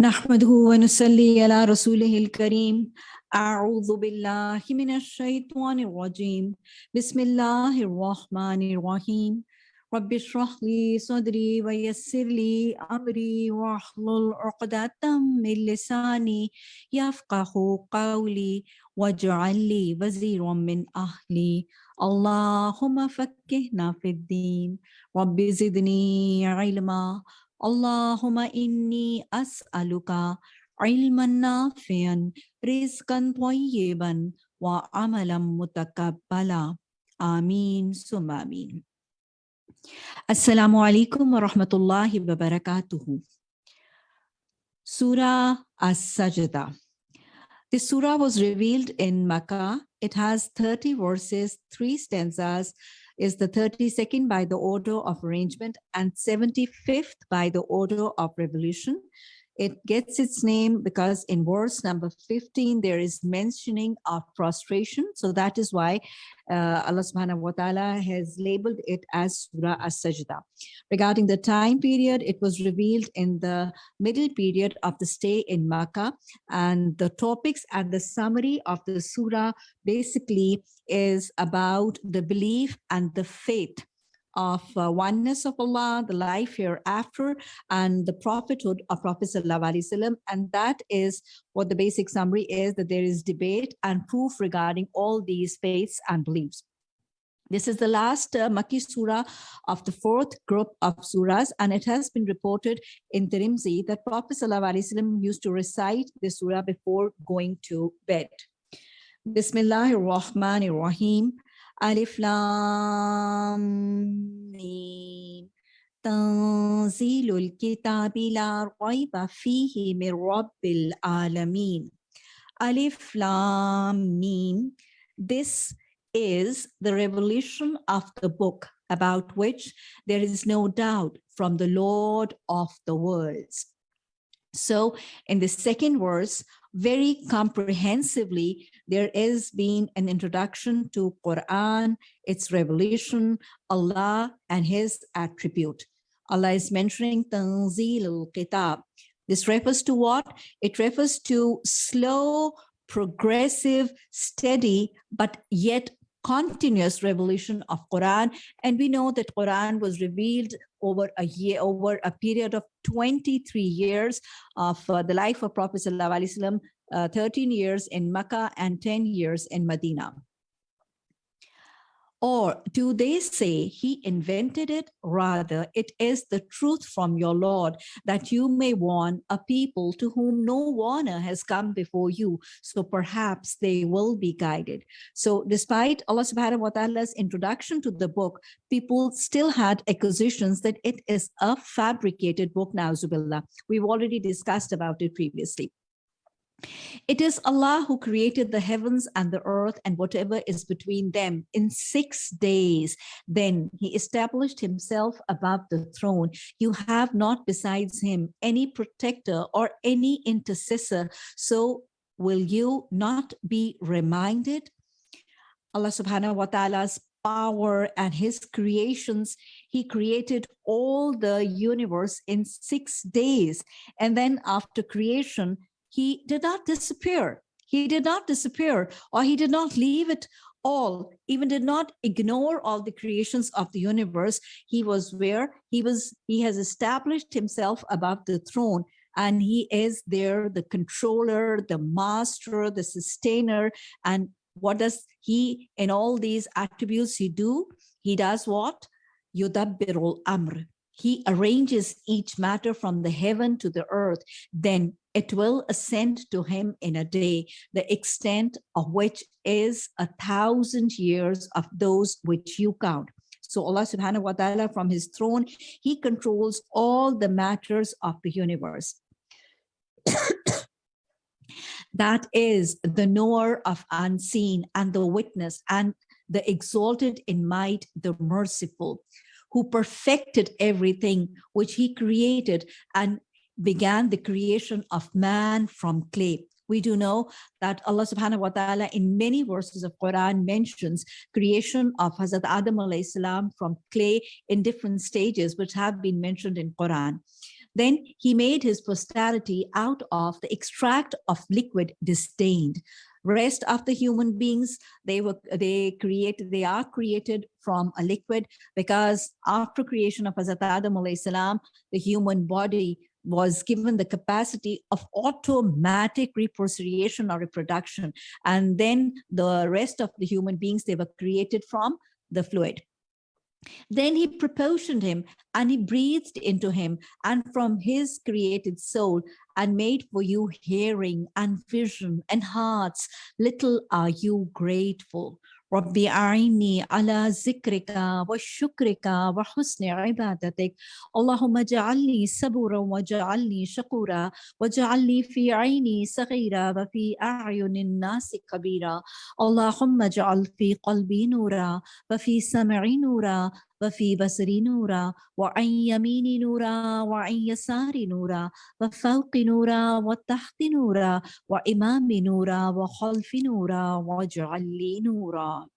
نحمده ونصلي على رسوله الكريم. أعوذ بالله من الشيطان الرجيم. بسم الله الرحمن الرحيم. رب اشرح لي صدري ويسر لي أمري واحلل عقدة من لساني يفقه قولي واجعل لي وزيرا من أهلي. اللهم فكهنا في الدين. رب زدني علما. Allahumma inni as'aluka ilman nafian, rizqan tayyiban, wa amalam mutakabbala. Ameen summa ameen. Assalamu alaikum wa rahmatullahi wa barakatuhu. Surah As-Sajda. This surah was revealed in Makkah. It has 30 verses, three stanzas, is the 32nd by the order of arrangement and 75th by the order of revelation. It gets its name because in verse number 15, there is mentioning of prostration. So that is why uh, Allah subhanahu wa ta'ala has labeled it as Surah As-Sajda. Regarding the time period, it was revealed in the middle period of the stay in Makkah. And the topics and the summary of the Surah basically is about the belief and the faith of uh, oneness of Allah, the life hereafter, and the prophethood of Prophet Wasallam. And that is what the basic summary is, that there is debate and proof regarding all these faiths and beliefs. This is the last uh, Makki surah of the fourth group of surahs, and it has been reported in Tirmidhi that Prophet ﷺ used to recite the surah before going to bed. Bismillahir Rahmanir Rahim. ألف لام ميم تنزيل الكتاب لا ريب فيه من رب العالمين Alif Lam Mim. This is the revelation of the book about which there is no doubt from the Lord of the worlds. So in the second verse, very comprehensively, there is been an introduction to Quran, its revelation, Allah and his attribute. Allah is mentioning Tanzil al-Kitab. This refers to what? It refers to slow, progressive, steady, but yet continuous revelation of Quran. And we know that Quran was revealed over a year, over a period of 23 years of uh, the life of Prophet Sallallahu uh, 13 years in Mecca and 10 years in Medina. Or do they say he invented it? Rather, it is the truth from your Lord that you may warn a people to whom no warner has come before you. So perhaps they will be guided. So despite Allah subhanahu wa ta'ala's introduction to the book, people still had accusations that it is a fabricated book, Nauzubillah. We've already discussed about it previously. It is Allah who created the heavens and the earth and whatever is between them in six days. Then he established himself above the throne. You have not besides him any protector or any intercessor. So will you not be reminded? Allah subhanahu wa ta'ala's power and his creations, he created all the universe in six days. And then after creation, he did not disappear. He did not disappear or he did not leave it all, even did not ignore all the creations of the universe. He was where he was, he has established himself above the throne and he is there, the controller, the master, the sustainer. And what does he, in all these attributes he do? He does what? Yudabbirul Amr. He arranges each matter from the heaven to the earth. Then it will ascend to him in a day, the extent of which is a thousand years of those which you count. So Allah subhanahu wa ta'ala from his throne, he controls all the matters of the universe. that is the knower of unseen and the witness and the exalted in might, the merciful, who perfected everything which he created and began the creation of man from clay. We do know that Allah subhanahu wa ta'ala in many verses of Quran mentions creation of Hazrat Adam salam from clay in different stages, which have been mentioned in Quran. Then he made his posterity out of the extract of liquid disdained. Rest of the human beings, they were they created, they are created from a liquid because after creation of Hazrat Adam salam, the human body was given the capacity of automatic reprocreation or reproduction. And then the rest of the human beings, they were created from the fluid. Then he proportioned him and he breathed into him and from his created soul and made for you hearing and vision and hearts. Little are you grateful. ربي أعني على ذكرك وشكرك وحسن عبادتك. اللهم اجعلني صبورا واجعلني شكورا واجعلني في عيني صغيرة وفي أعين الناس كبيرا. اللهم اجعل في قلبي نورا وفي سمعي نورا وفي بصري نورا وعن يميني نورا وعن يساري نورا وفوق نورا وتحت نورا وإمام نورا وخلف نورا واجعل لي نورا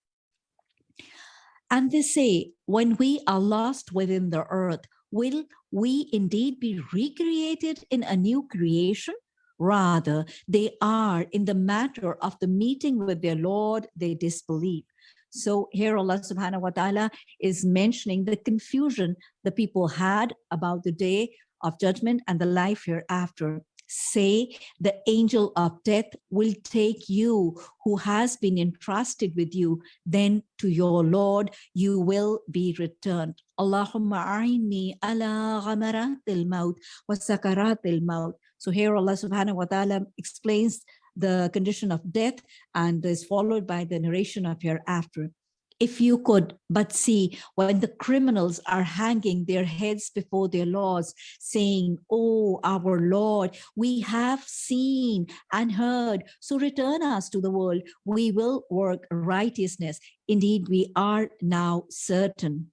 And they say, when we are lost within the earth, will we indeed be recreated in a new creation? Rather, they are in the matter of the meeting with their Lord, they disbelieve. So here Allah subhanahu wa ta'ala is mentioning the confusion the people had about the day of judgment and the life hereafter. Say the angel of death will take you who has been entrusted with you, then to your Lord you will be returned. Allahumma a'inni ala ghamaratil maut wa sakaratil maut. So here Allah subhanahu wa ta'ala explains the condition of death and is followed by the narration of hereafter. If you could but see when the criminals are hanging their heads before their laws, saying, Oh, our Lord, we have seen and heard, so return us to the world. We will work righteousness. Indeed, we are now certain.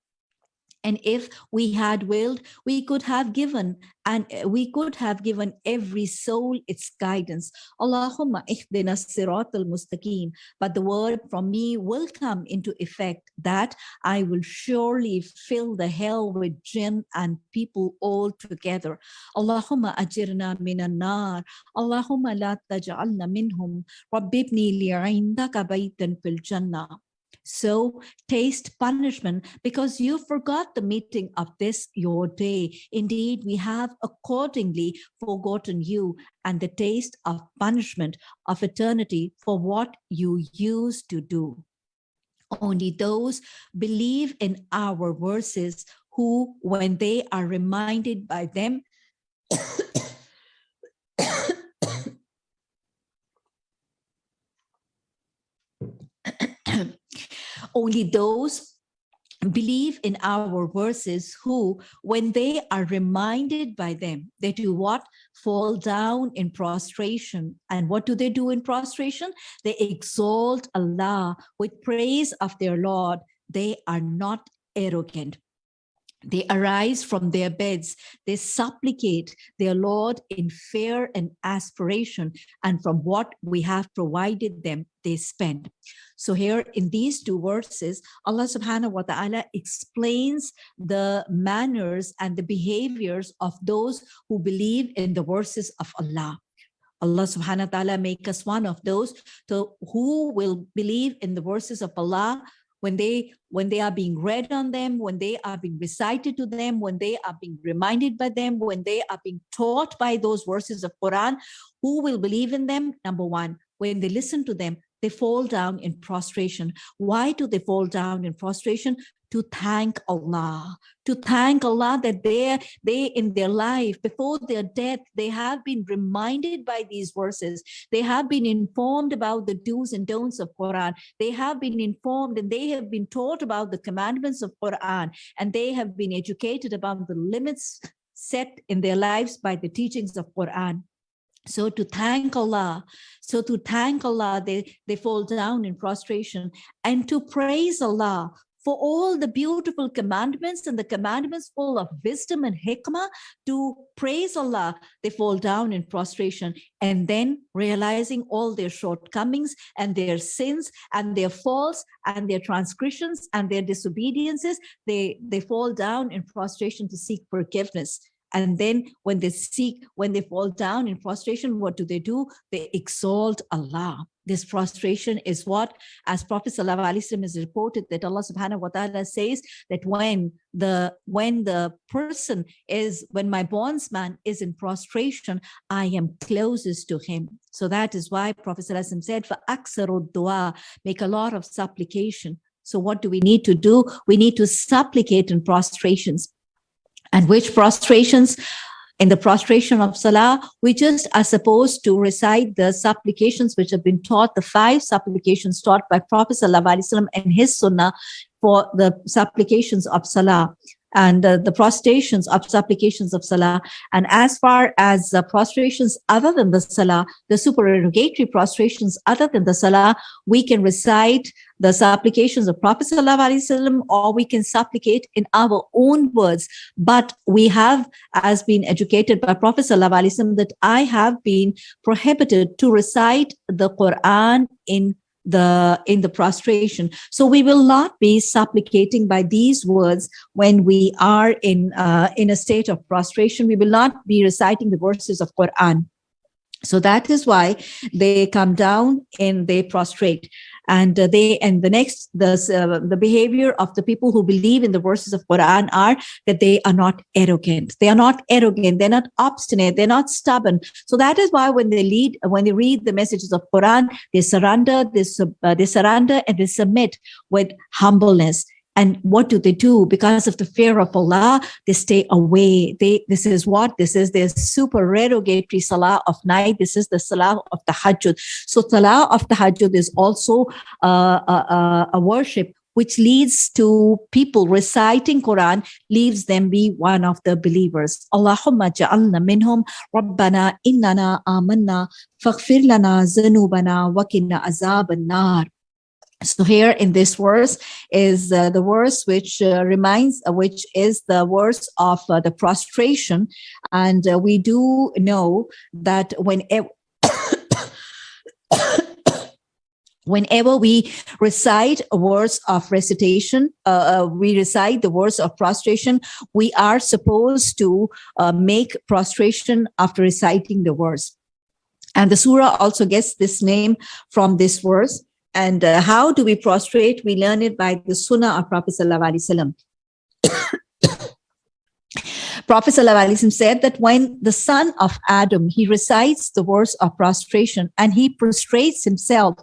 And if we had willed, we could have given and uh, we could have given every soul its guidance. Allahumma ihdina sirat al-mustaqim. But the word from me will come into effect that I will surely fill the hell with jinn and people all together. Allahumma ajirna minan nar. Allahumma la taj'alna minhum. Rabbibni li'indaka baytan fil jannah. So taste punishment because you forgot the meeting of this your day. Indeed, we have accordingly forgotten you and the taste of punishment of eternity for what you used to do. Only those believe in our verses who, when they are reminded by them, Only those believe in our verses who, when they are reminded by them, they do what? Fall down in prostration. And what do they do in prostration? They exalt Allah with praise of their Lord. They are not arrogant. They arise from their beds. They supplicate their Lord in fear and aspiration. And from what we have provided them, they spend. So here in these two verses, Allah subhanahu wa ta'ala explains the manners and the behaviors of those who believe in the verses of Allah. Allah subhanahu wa ta'ala make us one of those to, who will believe in the verses of Allah when they when they are being read on them when they are being recited to them when they are being reminded by them when they are being taught by those verses of quran who will believe in them? Number one when they listen to them they fall down in prostration. Why do they fall down in prostration to thank Allah, to thank Allah that they, they in their life, before their death, they have been reminded by these verses. They have been informed about the do's and don'ts of Quran. They have been informed and they have been taught about the commandments of Quran and they have been educated about the limits set in their lives by the teachings of Quran. So to thank Allah, so to thank Allah, they, they fall down in prostration and to praise Allah for all the beautiful commandments and the commandments full of wisdom and hikmah to praise Allah, they fall down in prostration and then realizing all their shortcomings and their sins and their faults and their transgressions and their disobediences, they, they fall down in prostration to seek forgiveness. And then when they seek, when they fall down in prostration, what do they do? They exalt Allah. This prostration is what, as Prophet ﷺ is reported that Allah subhanahu wa ta'ala says that when the when the person is, when my bondsman is in prostration, I am closest to him. So that is why Prophet ﷺ said, for aksaru dua, make a lot of supplication. So what do we need to do? We need to supplicate in prostrations. And which prostrations? In the prostration of Salah, we just are supposed to recite the supplications which have been taught, the five supplications taught by Prophet Sallallahu and his Sunnah for the supplications of Salah and uh, the prostrations of supplications of salah. And as far as uh, prostrations other than the salah, the supererogatory prostrations other than the salah, we can recite the supplications of Prophet Wasallam, or we can supplicate in our own words. But we have, as been educated by Prophet Wasallam, that I have been prohibited to recite the Quran in the in the prostration. So we will not be supplicating by these words when we are in uh, in a state of prostration. We will not be reciting the verses of quran. So that is why they come down and they prostrate and uh, they and the next the uh, the behavior of the people who believe in the verses of quran are that they are not arrogant. They are not arrogant. They're not obstinate. They're not stubborn. So that is why when they lead when they read the messages of quran they surrender they, uh, they surrender and they submit with humbleness and what do they do? Because of the fear of Allah, they stay away. They this is what this is their supererogatory salah of night. This is the salah of Tahajjud. So salah of Tahajjud is also uh, a, a, a worship which leads to people reciting Quran, leaves them be one of the believers. Allahumma ja'alna minhum Rabbana innana amanna faghfir lana zanubana wa kinna azab nar so here in this verse is uh, the verse which uh, reminds uh, which is the verse of uh, the prostration. And uh, we do know that whenever whenever we recite a verse of recitation uh, we recite the verse of prostration we are supposed to make prostration after reciting the verse. And the surah also gets this name from this verse and uh, how do we prostrate? We learn it by the Sunnah of Prophet Sallallahu. Prophet ﷺ said that when the son of Adam, he recites the verse of prostration and he prostrates himself,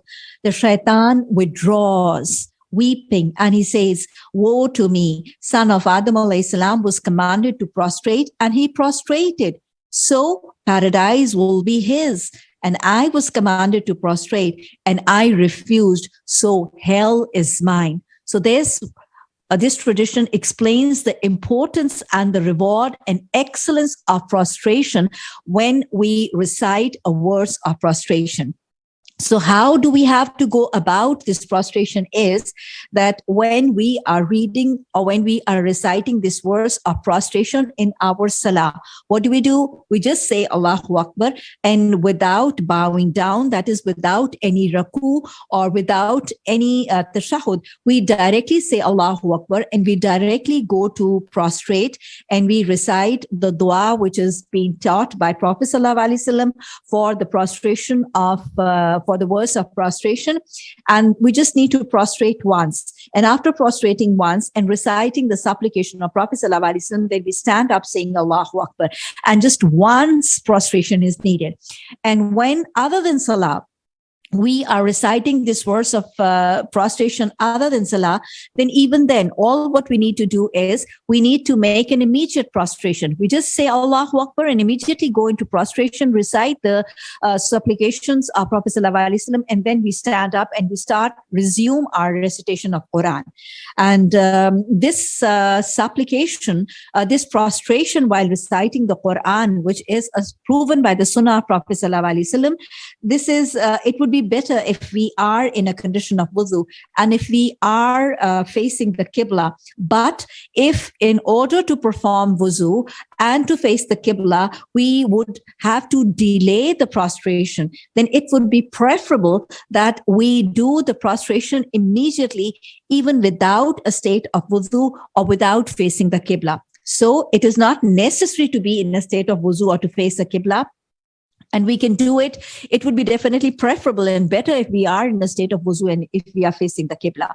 the shaitan withdraws, weeping, and he says, woe to me, son of Adam ﷺ was commanded to prostrate and he prostrated. So paradise will be his and I was commanded to prostrate and I refused. So hell is mine. So this, uh, this tradition explains the importance and the reward and excellence of prostration when we recite a verse of prostration. So how do we have to go about this prostration is that when we are reading or when we are reciting this verse of prostration in our salah, what do we do? We just say Allahu Akbar and without bowing down, that is without any ruku or without any uh, tashahud, we directly say Allahu Akbar and we directly go to prostrate and we recite the dua which is being taught by Prophet Sallallahu Alaihi Wasallam for the prostration of uh, for the verse of prostration. And we just need to prostrate once. And after prostrating once and reciting the supplication of Prophet Sallallahu then we stand up saying Allahu Akbar. And just once prostration is needed. And when other than Salah, we are reciting this verse of uh, prostration other than salah, then even then, all what we need to do is we need to make an immediate prostration. We just say Allahu Akbar and immediately go into prostration, recite the uh, supplications of Prophet Wasallam, and then we stand up and we start resume our recitation of Quran. And um, this uh, supplication, uh, this prostration while reciting the Quran, which is as proven by the Sunnah of Prophet Wasallam, this is uh, it would be be better if we are in a condition of wuzu and if we are uh, facing the Qibla. But if in order to perform wuzu and to face the Qibla, we would have to delay the prostration, then it would be preferable that we do the prostration immediately, even without a state of wuzu or without facing the Qibla. So it is not necessary to be in a state of wuzu or to face a Qibla and we can do it, it would be definitely preferable and better if we are in a state of wuzu and if we are facing the Qibla.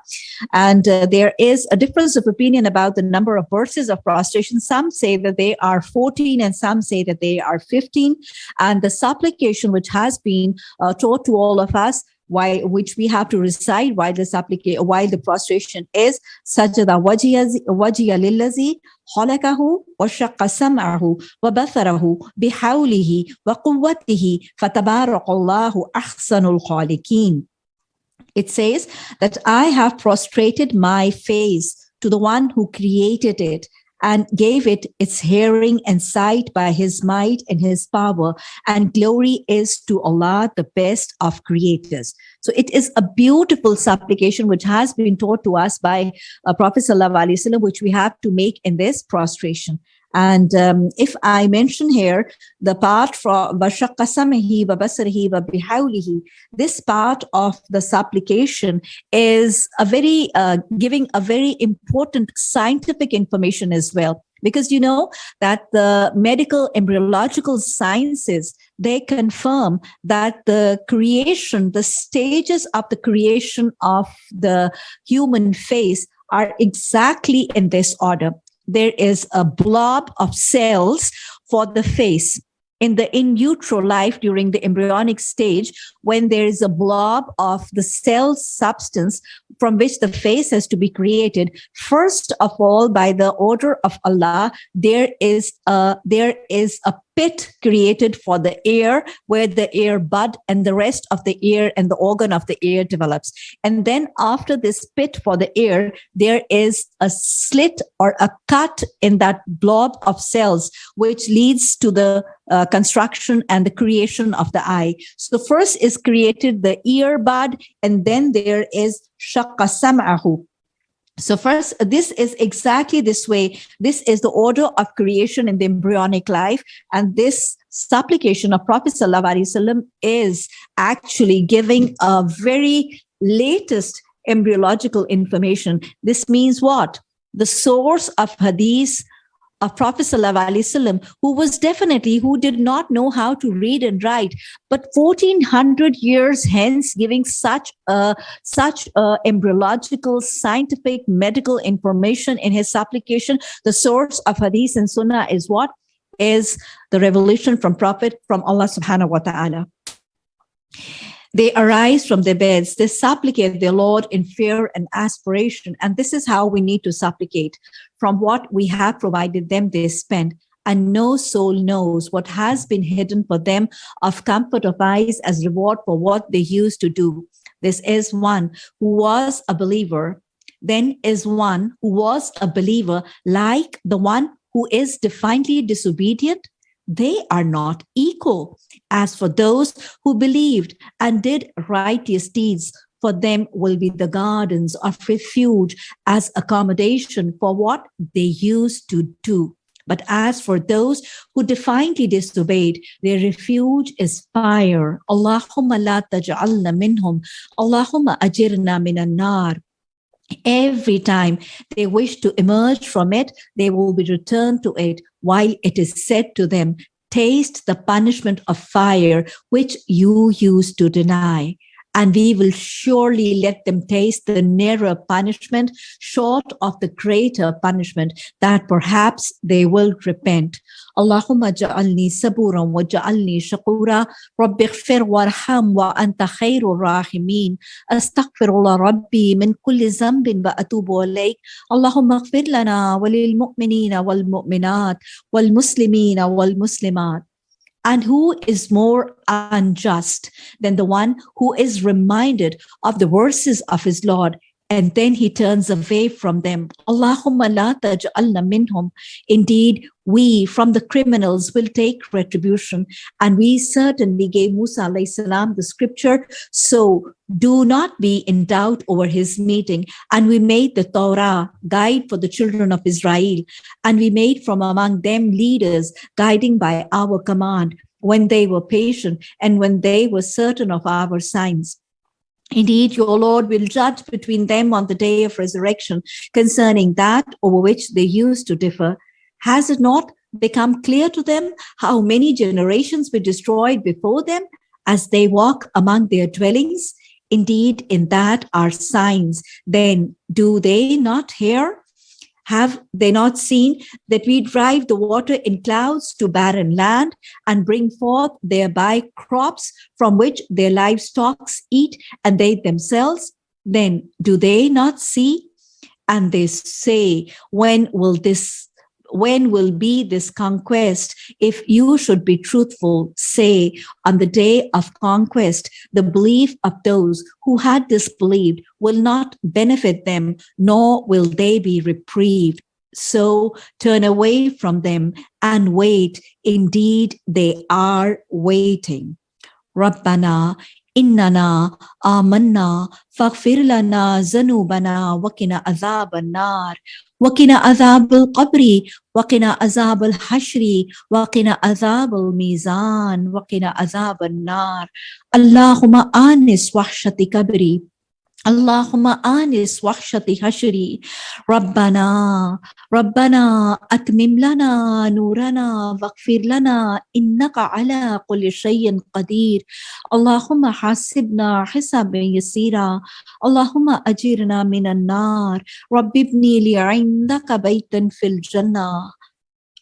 And uh, there is a difference of opinion about the number of verses of prostration. Some say that they are 14 and some say that they are 15. And the supplication which has been uh, taught to all of us why which we have to recite while application while the prostration is sajada wajiya lillazi khalaqahu wa shaqqa sam'ahu wa batharahu bihawlihi wa quwwatihi fatabarakallahu ahsanul it says that i have prostrated my face to the one who created it and gave it its hearing and sight by his might and his power. And glory is to Allah, the best of creators. So it is a beautiful supplication which has been taught to us by uh, Prophet Sallallahu Alaihi Wasallam, which we have to make in this prostration. And um, if I mention here the part from this part of the supplication is a very uh, giving a very important scientific information as well. Because you know that the medical embryological sciences they confirm that the creation the stages of the creation of the human face are exactly in this order there is a blob of cells for the face in the in utero life during the embryonic stage when there is a blob of the cell substance from which the face has to be created first of all by the order of allah there is a there is a pit created for the ear where the ear bud and the rest of the ear and the organ of the ear develops. And then after this pit for the ear, there is a slit or a cut in that blob of cells, which leads to the uh, construction and the creation of the eye. So first is created the ear bud, and then there is shaqqa sam'ahu, so first, this is exactly this way. This is the order of creation in the embryonic life. And this supplication of Prophet Wasallam is actually giving a very latest embryological information. This means what? The source of hadith of Prophet ﷺ, who was definitely, who did not know how to read and write, but 1400 years hence giving such a, such a embryological, scientific, medical information in his supplication, the source of Hadith and Sunnah is what? Is the revelation from Prophet, from Allah subhanahu wa ta'ala. They arise from their beds. They supplicate their Lord in fear and aspiration. And this is how we need to supplicate. From what we have provided them, they spend. And no soul knows what has been hidden for them of comfort of eyes as reward for what they used to do. This is one who was a believer, then is one who was a believer, like the one who is defiantly disobedient they are not equal. As for those who believed and did righteous deeds, for them will be the gardens of refuge as accommodation for what they used to do. But as for those who defiantly disobeyed, their refuge is fire. Allahumma la taj'alna minhum. Allahumma ajirna minan nar. Every time they wish to emerge from it, they will be returned to it while it is said to them, taste the punishment of fire which you used to deny and we will surely let them taste the nearer punishment short of the greater punishment that perhaps they will repent. اللهم اجعلني صبورا واجعلني شكورا رب اغفر وارحم وانت خير الراحمين استغفر الله ربي من كل ذنب واتوب اليك اللهم اغفر لنا وللمؤمنين والمؤمنات والمسلمين والمسلمات and who is more unjust than the one who is reminded of the verses of his Lord and then he turns away from them. Allahumma la taj'alna minhum. Indeed, we from the criminals will take retribution. And we certainly gave Musa salam the scripture. So do not be in doubt over his meeting. And we made the Torah guide for the children of Israel. And we made from among them leaders guiding by our command when they were patient and when they were certain of our signs. Indeed, your Lord will judge between them on the day of resurrection concerning that over which they used to differ. Has it not become clear to them how many generations were destroyed before them as they walk among their dwellings? Indeed, in that are signs. Then do they not hear? Have they not seen that we drive the water in clouds to barren land and bring forth thereby crops from which their livestock eat and they themselves? Then do they not see? And they say, when will this when will be this conquest? If you should be truthful, say on the day of conquest, the belief of those who had disbelieved will not benefit them, nor will they be reprieved. So turn away from them and wait. Indeed, they are waiting. Rabbana اننا آمنا فاغفر لنا ذنوبنا وقنا عذاب النار. وقنا عذاب القبر، وقنا عذاب الحشر، وقنا عذاب الميزان، وقنا عذاب النار. اللهم آنس وحشة كبري اللهم آنس وحشة حشري. ربنا ربنا أتمم لنا نورنا واغفر لنا إنك على كل شيء قدير. اللهم حاسبنا حسابا يسيرا. اللهم أجرنا من النار. رب ابني لي عندك بيتا في الجنة.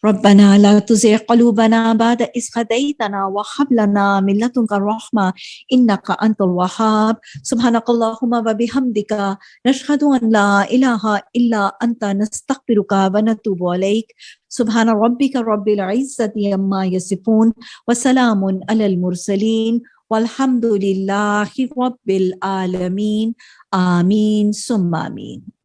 ربنا لا تزغ قلوبنا بعد إذ هديتنا وهب لنا من لدنك الرحمة إنك أنت الوهاب. سبحانك اللهم وبحمدك نشهد أن لا إله إلا أنت نستغفرك ونتوب عليك سبحان ربك رب العزة عما يصفون وسلام على المرسلين والحمد لله رب العالمين. آمين. ثم آمين.